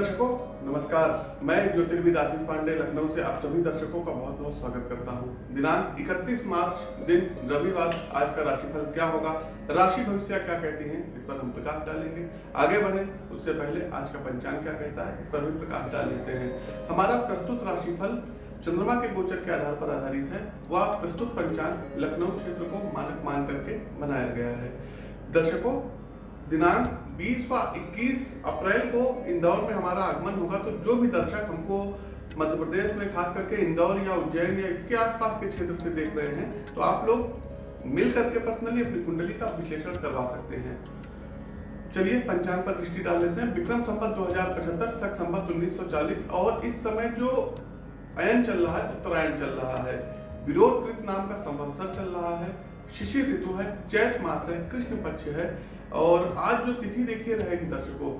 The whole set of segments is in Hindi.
दर्शकों, नमस्कार। मैं ज्योतिर्विद आशीष पांडे, लखनऊ से आप सभी दर्शकों का बहुत बहुत स्वागत करता हूँ। दिनांक 31 मार्च, दिन रविवार। आज का राशिफल क्या होगा? राशि भविष्य क्या कहती हैं? इस पर हम प्रकाश डालेंगे। आगे बढ़े, उससे पहले आज का पंचांग क्या कहता है? इस पर भी प्रकाश डाल लेते हैं। हमारा प्रस्तुत राशिफल चंद्रमा के गोचर के आधार पर आधारित है। वह प्रस्तुत पंचांग लखनऊ क्षेत्र को मानक मान करके बनाया गया है। दर्शकों दिनांक 20 व 21 अप्रैल को इंदौर में हमारा आगमन होगा। तो जो भी दर्शक हमको मध्य प्रदेश में खास करके इंदौर या उज्जैन या इसके आसपास के क्षेत्र से देख रहे हैं तो आप लोग मिल करके पर्सनली अपनी कुंडली का विश्लेषण करवा सकते हैं। चलिए पंचांग पर दृष्टि डाल लेते हैं। विक्रम संपत दो हज़ार पचहत्तर सख संपत उन्नीस सौ चालीस और इस समय जो अयन चल रहा है उत्तरायण चल रहा है। विरोध कृत नाम का संवत्सर चल रहा है। शिशिर ऋतु है, चैत मास है, कृष्ण पक्ष है और आज जो तिथि देखिए रहेगी दर्शकों,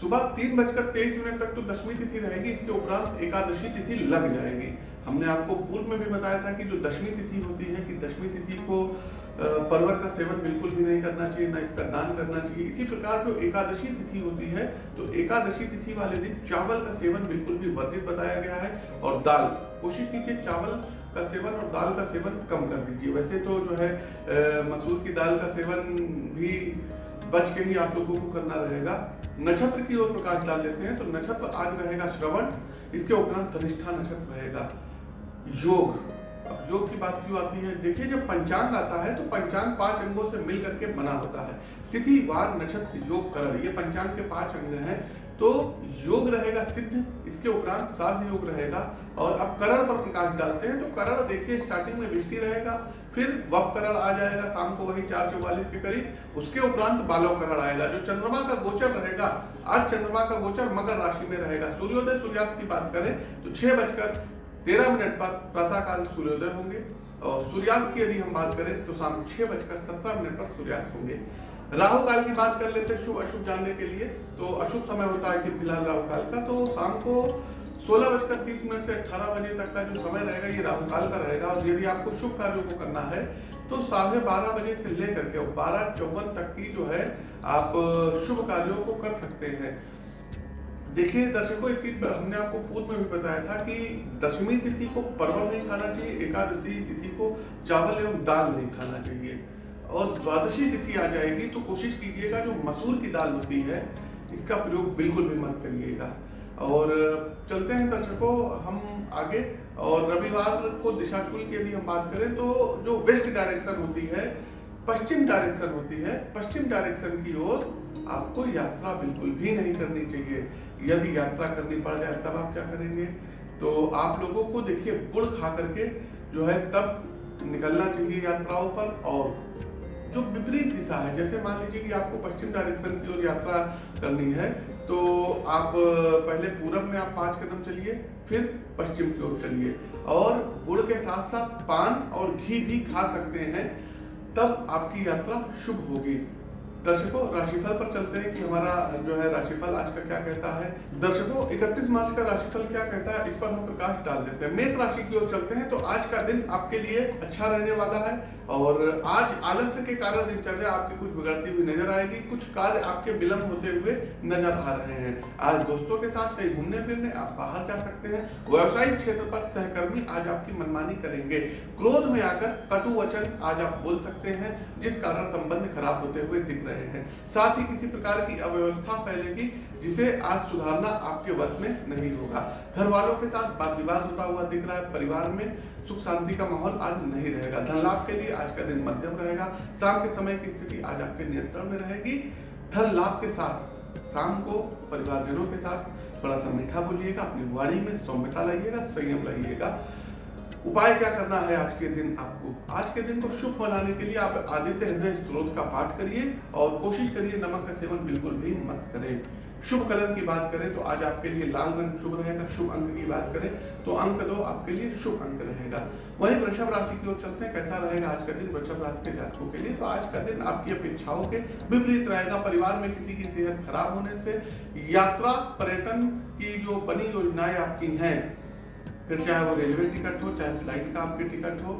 सुबह तीन बजकर तेईस मिनट तक तो दशमी तिथि रहेगी, इसके उपरांत एकादशी तिथि लग जाएगी। हमने आपको पूर्व में भी बताया था कि जो दशमी तिथि होती है, कि दशमी तिथि को पर्वत का सेवन बिल्कुल भी नहीं करना चाहिए, ना इसका दान करना चाहिए। इसी प्रकार जो एकादशी तिथि होती है तो एकादशी तिथि वाले दिन चावल का सेवन बिल्कुल भी वर्जित बताया गया है और दाल। कोशिश कीजिए चावल का सेवन और दाल का सेवन कम कर दीजिए। वैसे तो जो है मसूर की दाल का सेवन भी बच के ही आप लोगों को करना रहेगा। नक्षत्र की ओर प्रकाश डाल लेते हैं तो नक्षत्र आज रहेगा श्रवण, इसके उपरांत धनिष्ठा नक्षत्र रहेगा। योग, अब योग की बात क्यों आती है? देखिए, जब पंचांग आता है तो पंचांग पाँच अंगों से मिल करके बना होता है। तिथि, वार, नक्षत्र, योग कर ये पंचांग के पाँच अंग हैं। तो योग रहेगा सिद्ध, इसके उपरांत साध योग रहेगा। और अब करण पर प्रकाश डालते हैं तो करण देखिए स्टार्टिंग में वृष्टि रहेगा, फिर वप करण आ जाएगा, शाम को वही चार चौवालीस के करीब, उसके उपरांत बालव करण आएगा, जो चंद्रमा का गोचर रहेगा, आज चंद्रमा का गोचर मकर राशि में रहेगा। सूर्योदय सूर्यास्त की बात करें तो छह बजकर तेरह मिनट पर प्रातःकाल सूर्योदय होंगे, और सूर्यास्त की यदि हम बात करें तो शाम छह बजकर सत्रह मिनट पर सूर्यास्त होंगे। राहु काल की बात कर लेते हैं शुभ, अशुभ जानने के लिए। तो अशुभ समय होता है कि फ़िलहाल राहु काल का। तो शाम को सोलह बजकर तीस मिनट से अठारह बजे तक का जो समय रहेगा, ये राहु काल का रहेगा। और यदि आपको शुभ कार्यों को करना है तो साढ़े बारह बजे से लेकर के बारह चौवन तक की जो है, आप शुभ कार्यों को कर सकते हैं। देखिए दर्शकों, एक चीज़ हमने आपको पूर्व में भी बताया था कि दशमी तिथि को परवल नहीं खाना चाहिए, एकादशी तिथि को चावल एवं दाल नहीं खाना चाहिए। और द्वादशी तिथि आ जाएगी तो कोशिश कीजिएगा जो मसूर की दाल होती है, इसका प्रयोग बिल्कुल भी मत करिएगा। और चलते हैं दर्शकों हम आगे, और रविवार को दिशा शुल्क की यदि हम बात करें तो जो वेस्ट डायरेक्शन होती है, पश्चिम डायरेक्शन होती है, पश्चिम डायरेक्शन की ओर आपको यात्रा बिल्कुल भी नहीं करनी चाहिए। यदि यात्रा करनी पड़ जाए, तब आप क्या करेंगे? तो आप लोगों को देखिए, गुड़ खा करके जो है, तब निकलना चाहिए यात्राओं पर, और जो विपरीत दिशा है, जैसे मान लीजिए कि आपको पश्चिम डायरेक्शन की ओर यात्रा करनी है तो आप पहले पूरब में आप पाँच कदम चलिए, फिर पश्चिम की ओर चलिए। और गुड़ के साथ साथ पान और घी भी खा सकते हैं, तब आपकी यात्रा शुभ होगी। दर्शकों, राशिफल पर चलते हैं कि हमारा जो है राशिफल आज का क्या कहता है। दर्शकों 31 मार्च का राशिफल क्या कहता है, इस पर हम प्रकाश डाल देते हैं। मेष राशि की ओर चलते हैं तो आज का दिन आपके लिए अच्छा रहने वाला है और आज आलस्य के कारण दिनचर्या आपकी कुछ बिगड़ती हुई नज़र आएगी, कुछ कार्य आपके विलंब होते हुए नज़र आ रहे हैं। आज दोस्तों के साथ कहीं घूमने फिरने आप बाहर जा सकते हैं, व्यवसायिक क्षेत्र पर सहकर्मी आज आपकी मनमानी करेंगे। क्रोध में आकर कटु वचन आज आप बोल सकते हैं, जिस कारण संबंध खराब होते हुए दिख हैं। साथ ही किसी प्रकार की अव्यवस्था फैलेगी जिसे आज सुधारना आपके वश में नहीं होगा। घर वालों के साथ बात विवाद होता हुआ दिख रहा है। परिवार में सुख शांति का माहौल आज नहीं रहेगा। धन लाभ के लिए आज का दिन मध्यम रहेगा। शाम के समय की स्थिति आज आपके नियंत्रण में रहेगी। धन लाभ के साथ शाम को परिवारजनों के साथ बड़ा सा मीठा बोलिएगा अपनी वाणी में सौम्यता लाइएगा, संयम लाइएगा। उपाय क्या करना है आज के दिन आपको? आज के दिन को शुभ बनाने के लिए आप आदित्य हृदय स्त्रोत का पाठ करिए और कोशिश करिए नमक का सेवन बिल्कुल भी मत करें। शुभ कलर की बात करें तो आज आपके लिए लाल रंग शुभ रहेगा, शुभ अंक की बात करें तो अंक दो, आपके लिए शुभ अंक रहेगा। वहीं वृषभ राशि की ओर चलते हैं, कैसा रहेगा आज का दिन वृषभ राशि के जातकों के लिए? तो आज का दिन आपकी अपेक्षाओं के विपरीत रहेगा, परिवार में किसी की सेहत खराब होने से, यात्रा पर्यटन की जो बनी योजनाएँ आपकी हैं फिर चाहे वो रेलवे टिकट हो, चाहे फ़्लाइट का आपके टिकट हो,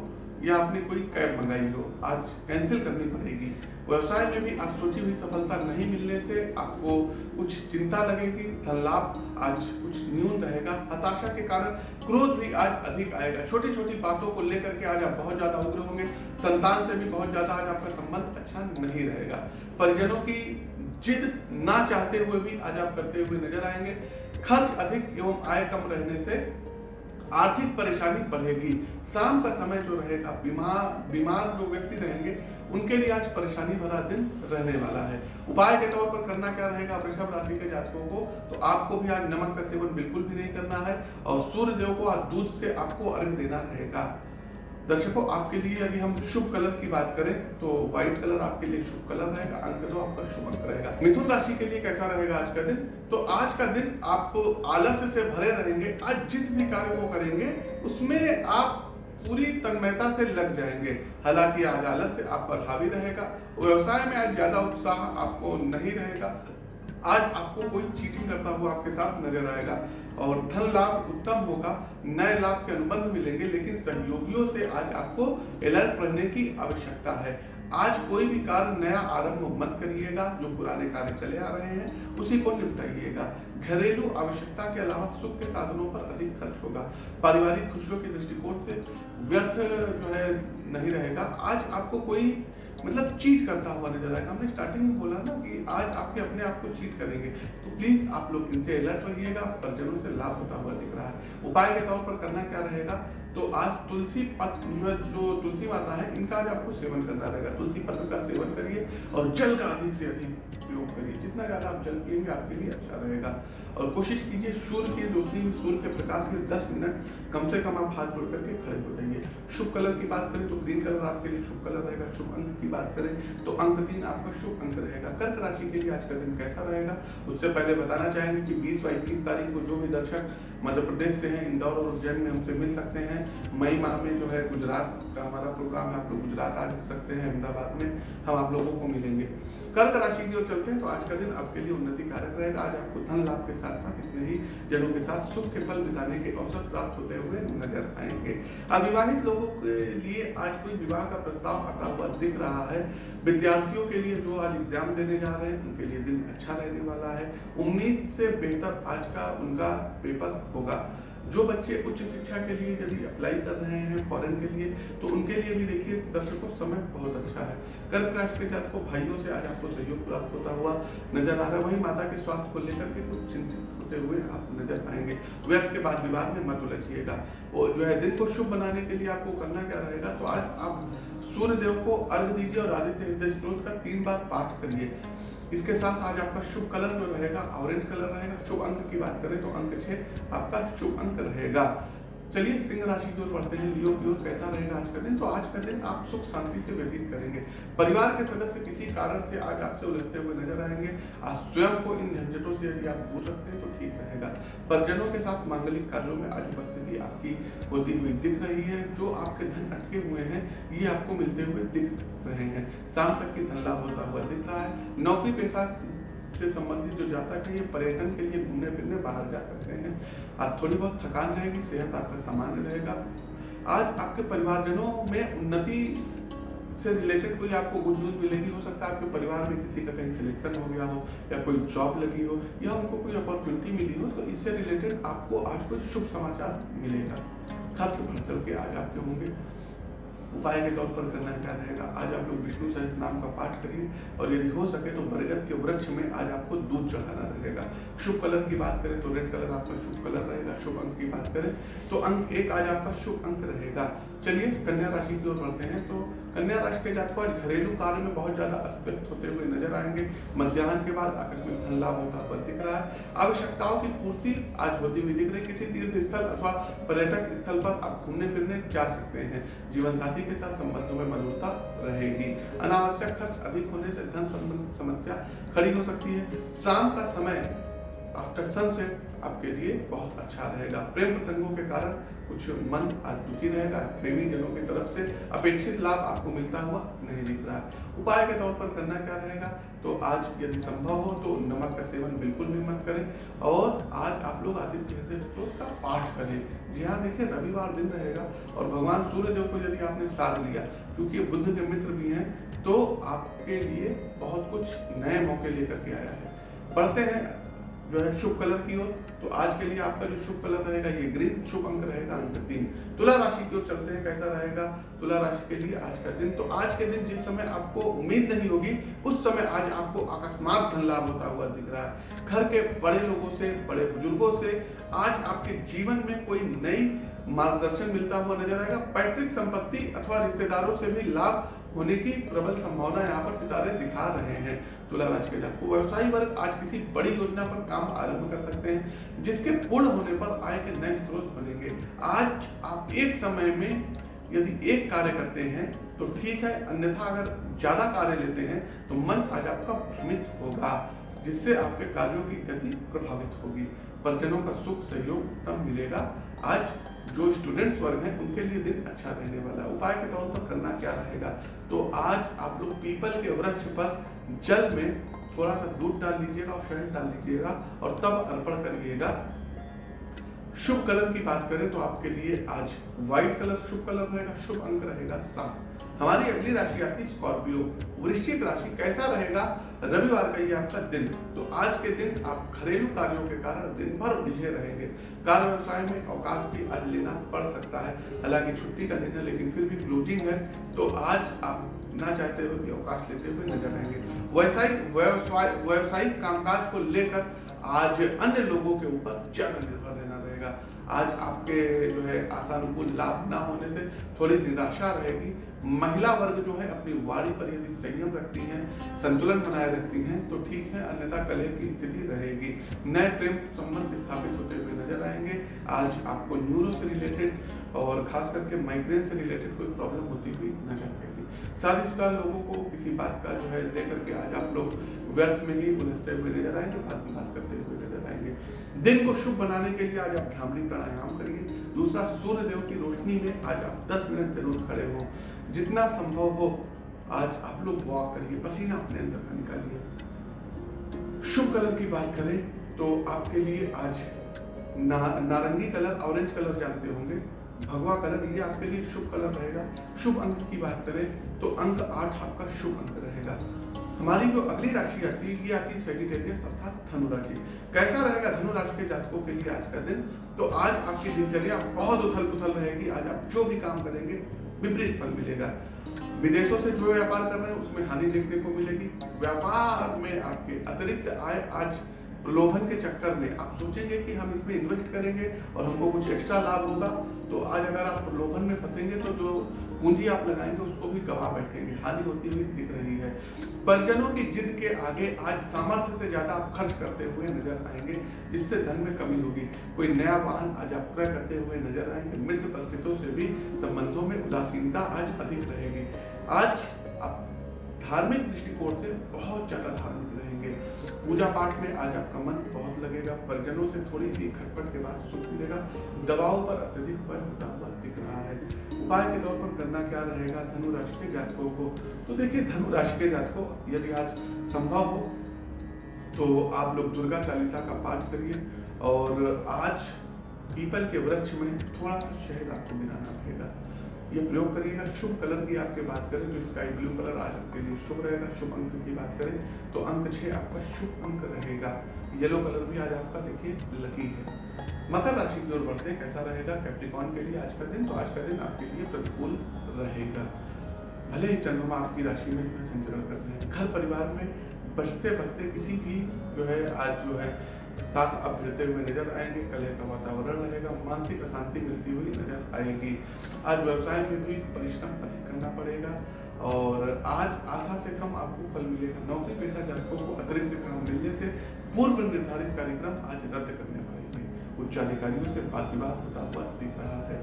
या आपने कोई कैब मंगाई हो, आज कैंसिल करनी पड़ेगी। व्यवसाय में भी आज सोची हुई सफलता नहीं मिलने से आपको कुछ चिंता लगेगी धन लाभ आज कुछ न्यून रहेगा। हताशा के कारण क्रोध भी आज अधिक आएगा। छोटी छोटी बातों को लेकर के आज आप बहुत ज़्यादा उग्र होंगे। संतान से भी बहुत ज़्यादा आज आपका संबंध अच्छा नहीं रहेगा। परिजनों की जिद ना चाहते हुए भी आज आप करते हुए नज़र आएँगे। खर्च अधिक एवं आय कम रहने से आर्थिक परेशानी बढ़ेगी। शाम का समय जो रहेगा, बीमार बीमार जो व्यक्ति रहेंगे, उनके लिए आज परेशानी भरा दिन रहने वाला है। उपाय के तौर पर करना क्या रहेगा? वृषभ राशि के जातकों को तो आपको भी आज नमक का सेवन बिल्कुल भी नहीं करना है और सूर्य देव को आज दूध से आपको अर्घ देना रहेगा। दर्शकों, आपके लिए यदि हम शुभ कलर की बात करें तो व्हाइट कलर आपके लिए शुभ कलर रहेगा, अंक दो आपका शुभ अंक रहेगा। मिथुन राशि के लिए कैसा रहेगा आज का दिन? तो आज का दिन आप आलस्य से भरे रहेंगे, आज जिस भी कार्य को करेंगे, उसमें आप पूरी तन्मयता से लग जाएँगे। हालाँकि आज आलस्य आप पर हावी रहेगा, व्यवसाय में आज ज़्यादा उत्साह आपको नहीं रहेगा आज आपको कोई चीटिंग करता हुआ आपके साथ नज़र आएगा और धन लाभ उत्तम होगा, नए लाभ के अनुबंध मिलेंगे, लेकिन सहयोगियों से आज आपको अलर्ट रहने की आवश्यकता है। आज कोई भी कार्य नया आरंभ मत करिएगा, जो पुराने कार्य चले आ रहे हैं, उसी को निपटाइएगा। घरेलू आवश्यकता के अलावा सुख के साधनों पर अधिक खर्च होगा। पारिवारिक खुशियों के दृष्टिकोण से व्यर्थ जो है नहीं रहेगा। आज आपको कोई मतलब चीट करता हुआ नज़र आएगा। हमने स्टार्टिंग में बोला ना कि आज आपके अपने आप को चीट करेंगे। तो प्लीज़ आप लोग इनसे अलर्ट रहिएगा, परिजनों से लाभ होता हुआ दिख रहा है। उपाय के तौर पर करना क्या रहेगा? तो आज तुलसी पत्र जो तुलसी माता है, इनका आज आपको सेवन करना रहेगा। तुलसी पत्र का सेवन करिए और जल का अधिक से अधिक उपयोग करिए जितना ज़्यादा आप जल पिएँगे आपके लिए अच्छा रहेगा। और कोशिश कीजिए सूर्य की रोशनी सूर्य के प्रकाश में 10 मिनट कम से कम आप हाथ जोड़ करके खड़े हो जाइए। शुभ कलर की बात करें तो ग्रीन कलर आपके लिए शुभ कलर रहेगा। शुभ अंक की बात करें तो अंक तीन आपका शुभ अंक रहेगा। कर्क राशि के लिए आज का दिन कैसा रहेगा? उससे पहले बताना चाहेंगे कि बीस व इक्कीस तारीख को जो भी दर्शक मध्य प्रदेश से हैं, इंदौर और उज्जैन में हमसे मिल सकते हैं। मई माह में जो है गुजरात का हमारा प्रोग्राम है, आप लोग गुजरात आ सकते हैं अहमदाबाद में। हम आप लोगों को मिलेंगे। कर्क राशि की ओर चलते हैं तो आज का दिन आपके लिए उन्नति कारक रहेगा। आज आपको धन लाभ के साथ साथ इसमें ही जनों के साथ सुख के फल बिताने के अवसर प्राप्त होते हुए नज़र आएँगे। अविवाहित लोगों के लिए आज कोई विवाह का प्रस्ताव आता हुआ दिख रहा है। विद्यार्थियों के लिए जो आज एग्ज़ाम देने जा रहे हैं, उनके लिए दिन अच्छा रहने वाला है। उम्मीद से बेहतर आज का उनका पेपर होगा। जो बच्चे उच्च शिक्षा के लिए यदि अप्लाई कर रहे हैं फॉरेन के लिए तो उनके लिए भी देखिए, दर्शकों, समय बहुत अच्छा है। कर्क राशि के जात को भाइयों से आज आपको सहयोग प्राप्त होता हुआ नज़र आ रहा है। वही माता के स्वास्थ्य को लेकर के कुछ चिंतित होते हुए आप नज़र आएँगे। व्यर्थ के बाद विवाद में मत उलझिएगा। और जो है, दिन को शुभ बनाने के लिए आपको करना क्या रहेगा? तो आज आप सूर्य देव को अर्घ दीजिए और आदित्य हृदय स्त्रोत का तीन बार पाठ करिए। इसके साथ आज आपका शुभ कलर जो रहेगा, ऑरेंज कलर रहेगा। शुभ अंक की बात करें तो अंक छह आपका शुभ अंक रहेगा। चलिए, सिंह राशि की ओर बढ़ते हैं, लियो की ओर कैसा रहेगा आज का दिन तो आज का दिन आप सुख शांति से व्यतीत करेंगे। परिवार के सदस्य किसी कारण से आज आपसे उलझते हुए नज़र आएँगे। आज स्वयं को इन झंझटों से यदि आप दूर सकते हैं तो ठीक रहेगा। परिजनों के साथ मांगलिक कार्यों में आज उपस्थिति आपकी होती हुई दिख रही है। जो आपके धन अटके हुए हैं, ये आपको मिलते हुए दिख रहे हैं। शाम तक की धन लाभ होता हुआ दिख रहा है। नौकरी पेशा से संबंधित जो जातक है ये पर्यटन के लिए घूमने फिरने बाहर जा सकते हैं। आज थोड़ी बहुत थकान रहेगी, सेहत आपका सामान्य रहेगा। आज आपके परिवारजनों में उन्नति से रिलेटेड कोई आपको गुड न्यूज़ मिलेगी? हो सकता है आपके परिवार में किसी का कहीं सिलेक्शन हो गया हो या कोई जॉब लगी हो या उनको कोई अपॉर्चुनिटी मिली हो तो इससे रिलेटेड आपको आज कोई शुभ समाचार मिलेगा। खर्च बढ़ चल के आज आपके होंगे। उपाय के तौर पर करना क्या रहेगा आज आप लोग विष्णु सहस नाम का पाठ करिए और यदि हो सके तो बरगद के वृक्ष में आज आपको दूध चढ़ाना रहेगा। शुभ कलर की बात करें तो रेड कलर आपका शुभ कलर रहेगा, शुभ अंक की बात करें तो अंक एक आज आपका शुभ अंक रहेगा। चलिए कन्या राशि की ओर बढ़ते हैं। तो कन्या राशि के जातकों आज घरेलू कार्य में बहुत ज़्यादा अस्त होते हुए नज़र आएँगे। मध्याह्न के बाद आकस्मिक धन लाभ होता हुआ दिख रहा है। आवश्यकताओं की पूर्ति आज होती हुई दिख रही किसी तीर्थ स्थल अथवा पर्यटक स्थल पर आप घूमने फिरने जा सकते हैं। जीवन साथी के साथ संबंधों में मधुरता रहेगी। अनावश्यक खर्च अधिक होने से धन संबंधित समस्या खड़ी हो सकती है। शाम का समय आफ्टर सनसेट आपके लिए बहुत अच्छा रहेगा। प्रेम प्रसंगों के कारण कुछ मन आज दुखी रहेगा। प्रेमी जनों की तरफ़ से अपेक्षित लाभ आपको मिलता हुआ नहीं दिख रहा है। उपाय के तौर पर करना क्या रहेगा? तो आज यदि संभव हो तो नमक का सेवन बिल्कुल भी मत करें। और आज आप लोग आदित्य हृदय स्त्रोत का पाठ करें। जी हाँ देखिए, रविवार दिन रहेगा और भगवान सूर्य देव को यदि आपने साथ लिया क्योंकि बुद्ध के मित्र भी हैं तो आपके लिए बहुत कुछ नए मौके लेकर के आया है। बढ़ते हैं जो है शुभ कलर की ओर तो आज के लिए आपका जो शुभ कलर रहेगा, ये ग्रीन शुभ अंक रहेगा अंक तीन। तुला राशि की ओर चलते हैं, कैसा रहेगा? तुला राशि के लिए आज का दिन तो आज के दिन जिस समय आपको उम्मीद नहीं होगी, उस समय आज आपको अकस्मात धन लाभ होता हुआ दिख रहा है। घर के बड़े लोगों से, बड़े बुज़ुर्गों से आज आपके जीवन में कोई नई मार्गदर्शन मिलता हुआ नज़र आएगा। पैतृक संपत्ति अथवा रिश्तेदारों से भी लाभ होने की प्रबल संभावना यहाँ पर सितारे दिखा रहे हैं। तुला राशि के। जातकों व्यवसायी वर्ग आज किसी बड़ी योजना पर काम आरंभ कर सकते हैं, जिसके पूर्ण होने पर आय के नए स्रोत बनेंगे। आज आप एक समय में यदि एक कार्य करते हैं तो ठीक है, अन्यथा अगर ज़्यादा कार्य लेते हैं तो मन आज आपका भ्रमित होगा, जिससे आपके कार्यों की गति प्रभावित होगी। परिजनों का सुख, सहयोग तब मिलेगा। आज जो स्टूडेंट्स वर्ग हैं, उनके लिए दिन अच्छा रहने वाला है। उपाय के तौर पर करना क्या रहेगा? तो आज आप लोग पीपल के वृक्ष पर जल में थोड़ा सा दूध डाल लीजिएगा और शहद डाल लीजिएगा और तब अर्पण करिएगा। शुभ कलर की बात करें तो आपके लिए आज व्हाइट कलर शुभ कलर रहेगा, शुभ अंक रहेगा सात। हमारी अगली राशि आती स्कॉर्पियो। वृश्चिक राशि कैसा रहेगा? रविवार का ये आपका दिन। तो आज के दिन आप घरेलू कार्यों के कारण दिन भर उलझे रहेंगे। कार्य व्यवसाय में अवकाश भी आज लेना पड़ सकता है। हालाँकि छुट्टी का दिन है, लेकिन फिर भी क्लोजिंग है तो आज आप ना चाहते हुए भी अवकाश लेते हुए नज़र आएँगे। व्यवसायिक व्यवसाय, व्यवसायिक कामकाज को लेकर आज अन्य लोगों के ऊपर ज़्यादा निर्भर रहना रहेगा। आज आपके जो है आसानुकूल लाभ ना होने से थोड़ी निराशा रहेगी। महिला वर्ग जो है अपनी वाणी पर यदि संयम रखती हैं, संतुलन बनाए रखती हैं तो ठीक है, अन्यथा कलह की स्थिति रहेगी। नए प्रेम संबंध स्थापित होते हुए नज़र आएँगे। आज आपको न्यूरो से रिलेटेड और खास करके माइग्रेन से रिलेटेड कोई प्रॉब्लम होती हुई नज़र आएगी शादीशुदा लोगों को किसी बात का जो है लेकर के आज आप लोग व्यर्थ में ही उलझते हुए नज़र आएँगे। बात की बात करते हुए नज़र दिन को शुभ बनाने के लिए आज आप भ्रामरी प्राणायाम करिए। दूसरा सूर्य देव की रोशनी में आज आप 10 मिनट ज़रूर खड़े हो। जितना संभव हो आज आप लोग वॉक करिए पसीना अपने अंदर का निकालिए। शुभ कलर की बात करें तो आपके लिए आज ना, नारंगी कलर ऑरेंज कलर जानते होंगे। भगवा कलर ये आपके लिए शुभ कलर रहेगा। शुभ अंक की बात करें तो अंक आठ आपका शुभ अंक रहेगा। हमारी जो अगली राशि आती है, ये आती है सेजिटेरियस अर्थात धनु राशि कैसा रहेगा धनु राशि के जातकों के लिए आज का दिन? तो आज आपकी दिनचर्या बहुत उथल पुथल रहेगी। आज आप जो भी काम करेंगे, विपरीत फल मिलेगा। विदेशों से जो व्यापार कर रहे हैं, उसमें हानि देखने को मिलेगी। व्यापार में आपके अतिरिक्त आय आज प्रलोभन के चक्कर में। आप सोचेंगे कि हम इसमें इन्वेस्ट करेंगे और हमको कुछ एक्स्ट्रा लाभ होगा। तो आज अगर आप प्रलोभन में फंसेंगे तो जो पूंजी आप लगाएँगे, उसको भी गवा बैठेंगे। हानि होती हुई दिख रही है। परिजनों की जिद के आगे आज सामर्थ्य से ज़्यादा आप खर्च करते हुए नज़र आएँगे, जिससे धन में कमी होगी। कोई नया वाहन आज आप क्रय करते हुए नज़र आएँगे। मित्र परिचितों से भी संबंधों में उदासीनता आज अधिक रहेगी। आज आप धार्मिक दृष्टिकोण से बहुत ज़्यादा धार्मिक रहेंगे। पूजा पाठ में आज आपका मन बहुत लगेगा। परिजनों से थोड़ी सी खटपट के बाद सुख मिलेगा। दवाओं पर अत्यधिक हुआ दिख रहा है। उपाय के तौर पर करना क्या रहेगा? धनु राशि के जातकों को। तो देखिए धनु राशि के जातकों, यदि आज संभव हो तो आप लोग दुर्गा चालीसा का पाठ करिए और आज पीपल के वृक्ष में थोड़ा सा शहद आपको मिलाना रहेगा। ये प्रयोग करिएगा। शुभ कलर की आपके बात करें तो स्काई ब्लू कलर आज आपके लिए शुभ रहेगा। शुभ अंक की बात करें तो अंक छः आपका शुभ अंक रहेगा। येलो कलर भी आज आपका, देखिए, लकी है। मकर राशि की ओर बढ़ते कैसा रहेगा? कैप्टिकॉन के लिए आज का दिन तो आज का दिन आपके लिए प्रतिकूल रहेगा। भले ही चंद्रमा आपकी राशि में संचरण कर रहे हैं, घर परिवार में बचते बचते किसी भी जो है, आज जो है, साथ अब भिड़ते हुए नज़र आएँगे। कलह का वातावरण रहेगा, मानसिक अशांति मिलती हुई नज़र आएगी। आज व्यवसाय में भी परिश्रम अधिक करना पड़ेगा और आज आशा से कम आपको फल मिलेगा। नौकरी पेशा जातकों को अतिरिक्त काम मिलने से पूर्व निर्धारित कार्यक्रम आज रद्द करने उच्च अधिकारियों से बात होता हुआ दिख रहा है।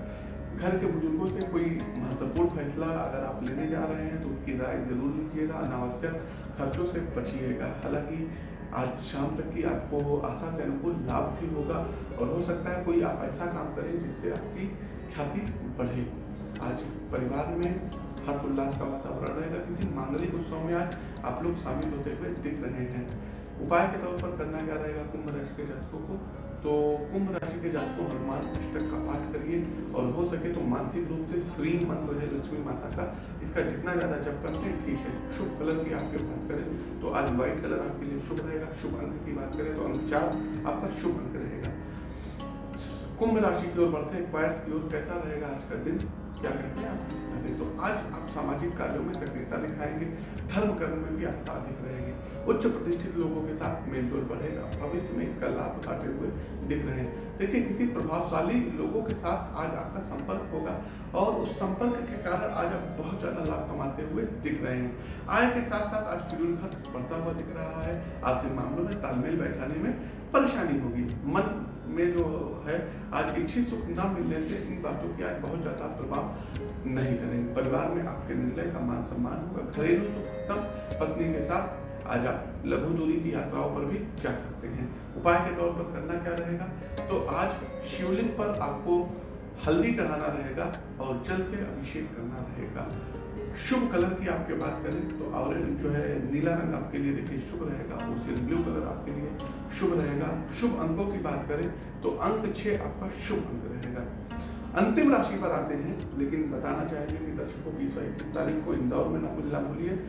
घर के बुज़ुर्गों से कोई महत्वपूर्ण फैसला अगर आप लेने जा रहे हैं तो उनकी राय ज़रूर लीजिएगा। अनावश्यक खर्चों से बचिएगा। हालाँकि, आज शाम तक की आपको आशा से अनुकूल लाभ भी होगा और हो सकता है कोई आप ऐसा काम करें जिससे आपकी ख्याति बढ़े। आज परिवार में हर्ष उल्लास का वातावरण रहेगा। किसी मांगलिक उत्सव में आज आप लोग शामिल होते हुए दिख रहे हैं। उपाय के तौर पर करना क्या रहेगा? कुंभ राशि के जातकों को तो कुंभ राशि के जातकों हनुमान अष्टक का पाठ करिए और हो सके तो मानसिक रूप से श्री मंत्र है लक्ष्मी माता का। इसका जितना ज़्यादा जप करते हैं, ठीक है। शुभ कलर की आपके बात करें तो आज व्हाइट कलर आपके लिए शुभ रहेगा। शुभ अंक की बात करें तो अंक चार आपका शुभ अंक रहेगा। कुंभ राशि की ओर बढ़ते हैं क्वाइट्स की ओर कैसा रहेगा आज का दिन? क्या कहते हैं आप? तो आज आप सामाजिक कार्यों में सक्रियता दिखाएँगे, धर्म कर्म में भी आस्था अधिक रहेगी। उच्च प्रतिष्ठित लोगों के साथ मेलजोल बढ़ेगा। भविष्य में इसका लाभ उठाते हुए दिख रहे हैं। देखिए, किसी प्रभावशाली लोगों के साथ आज आपका संपर्क होगा और उस संपर्क के कारण आज आप बहुत ज़्यादा लाभ कमाते हुए दिख रहे हैं। आय के साथ साथ आज शेड्यूल खर्च बढ़ता हुआ दिख रहा है। आर्थिक मामलों में तालमेल बैठाने में परेशानी होगी। मन में जो है, आज इच्छित सुख न मिलने से इन बातों की आज बहुत ज़्यादा प्रभाव नहीं करेंगे। परिवार में आपके निर्णय का मान सम्मान होगा घरेलू सुख कम पत्नी के साथ आज आप लघु दूरी की यात्राओं पर भी जा सकते हैं। उपाय के तौर पर करना क्या रहेगा? तो आज शिवलिंग पर आपको हल्दी चढ़ाना रहेगा और जल से अभिषेक करना रहेगा। शुभ कलर की आपके बात करें तो ऑरेंज जो है नीला रंग आपके लिए देखिए शुभ रहेगा ओसियन ब्लू कलर आपके लिए शुभ रहेगा। शुभ अंकों की बात करें तो अंक छः आपका शुभ अंक रहेगा। अंतिम राशि पर आते हैं लेकिन बताना चाहेंगे कि दर्शकों बीस इक्कीस तारीख को इंदौर में ना भूलिए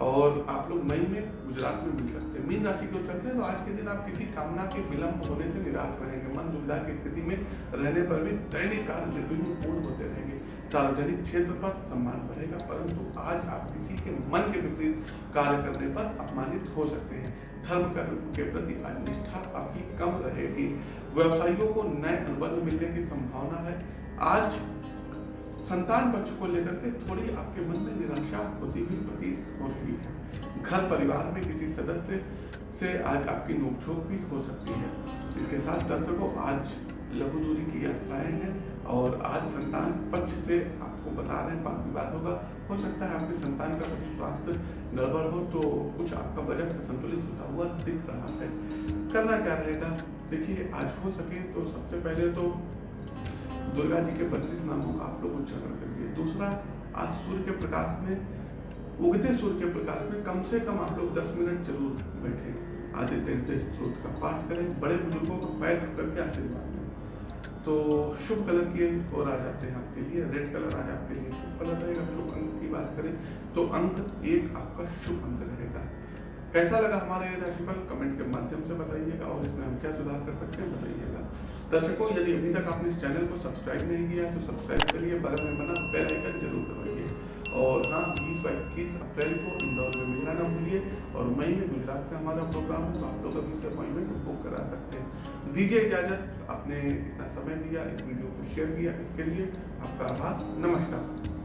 और आप लोग मई में गुजरात में मिल सकते हैं। मीन राशि को चलते हैं तो आज के दिन आप किसी कामना के विलंब होने से निराश रहेंगे। मन दुविधा की स्थिति में रहने पर भी दैनिक कार्य निर्विघ्न पूर्ण होते रहेंगे, सार्वजनिक क्षेत्र पर सम्मान बढ़ेगा, परंतु आज आप किसी के मन के विपरीत कार्य करने पर अपमानित हो सकते हैं। धर्म कर्म के प्रति आज निष्ठा आपकी कम रहेगी। व्यवसायियों को नए अनुबंध मिलने की संभावना है। आज संतान पक्ष को लेकर के थोड़ी आपके मन में निराशा होती हुई प्रतीत हो रही है। घर परिवार में किसी सदस्य से आज आपकी नोकझोंक भी हो सकती है। इसके साथ दर्शकों, आज लघु दूरी की यात्राएँ हैं और आज संतान पक्ष से आपको बता रहे हैं बात विवाद होगा हो सकता है आपके संतान का कुछ स्वास्थ्य गड़बड़ हो तो कुछ आपका बजट संतुलित होता हुआ दिख रहा है। करना क्या रहेगा? देखिए, आज हो सके तो सबसे पहले तो दुर्गा जी के बत्तीस नामों का आप लोग उच्चारण करिए। दूसरा, आज सूर्य के प्रकाश में, उगते सूर्य के प्रकाश में कम से कम आप लोग दस मिनट ज़रूर बैठे। आदित्य हृदय स्त्रोत का पाठ करें, बड़े बुज़ुर्गों को पैर करके आशीर्वाद दें। तो शुभ कलर की ओर आ जाते हैं आपके लिए, रेड कलर आज आपके लिए शुभ कलर रहेगा। शुभ अंक की बात करें तो अंक एक आपका शुभ अंक रहेगा। कैसा लगा हमारे राशिफल? कमेंट के माध्यम से बताइएगा और इसमें हम क्या सुधार कर सकते हैं, बताइएगा। दर्शकों, यदि अभी तक आपने इस चैनल को सब्सक्राइब नहीं किया है तो सब्सक्राइब करिए बगल में बना बेल आइकन ज़रूर दबाइए। और हाँ बीस व इक्कीस अप्रैल को इंदौर में मिलना ना भूलिए। और मई में गुजरात का हमारा प्रोग्राम है तो आप लोग अभी से अपॉइंटमेंट बुक करा सकते हैं। दीजिए इजाज़त, आपने इतना समय दिया, इस वीडियो को शेयर किया। इसके लिए आपका आभार। नमस्कार।